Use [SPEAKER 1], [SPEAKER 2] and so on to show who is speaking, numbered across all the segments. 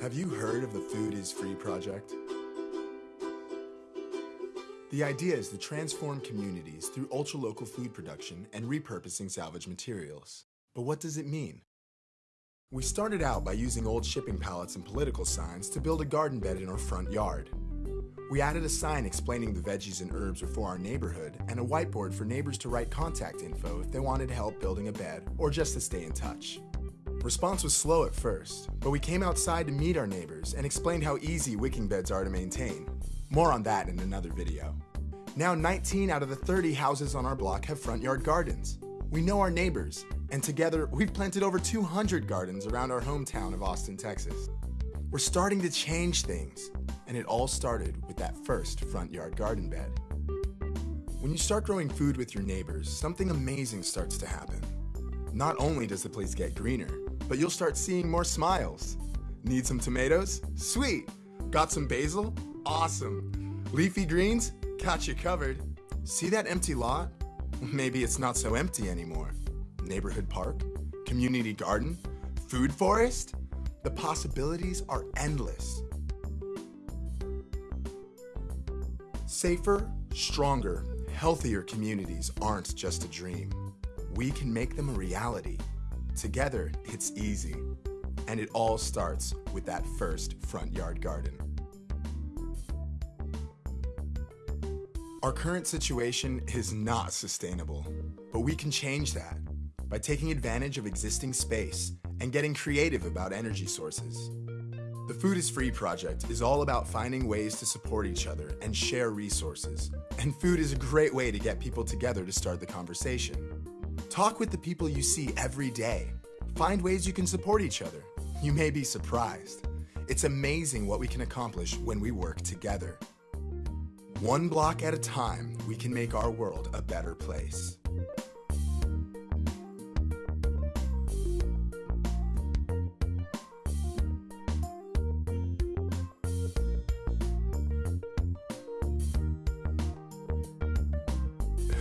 [SPEAKER 1] Have you heard of the Food is Free project? The idea is to transform communities through ultra-local food production and repurposing salvage materials. But what does it mean? We started out by using old shipping pallets and political signs to build a garden bed in our front yard. We added a sign explaining the veggies and herbs were for our neighborhood and a whiteboard for neighbors to write contact info if they wanted help building a bed or just to stay in touch. Response was slow at first, but we came outside to meet our neighbors and explained how easy wicking beds are to maintain. More on that in another video. Now 19 out of the 30 houses on our block have front yard gardens. We know our neighbors, and together we've planted over 200 gardens around our hometown of Austin, Texas. We're starting to change things, and it all started with that first front yard garden bed. When you start growing food with your neighbors, something amazing starts to happen. Not only does the place get greener, but you'll start seeing more smiles. Need some tomatoes? Sweet! Got some basil? Awesome! Leafy greens? Got you covered. See that empty lot? Maybe it's not so empty anymore. Neighborhood park? Community garden? Food forest? The possibilities are endless. Safer, stronger, healthier communities aren't just a dream. We can make them a reality. Together, it's easy. And it all starts with that first front yard garden. Our current situation is not sustainable, but we can change that by taking advantage of existing space and getting creative about energy sources. The Food is Free project is all about finding ways to support each other and share resources. And food is a great way to get people together to start the conversation. Talk with the people you see every day. Find ways you can support each other. You may be surprised. It's amazing what we can accomplish when we work together. One block at a time, we can make our world a better place.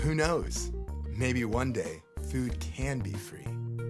[SPEAKER 1] Who knows? Maybe one day, food can be free.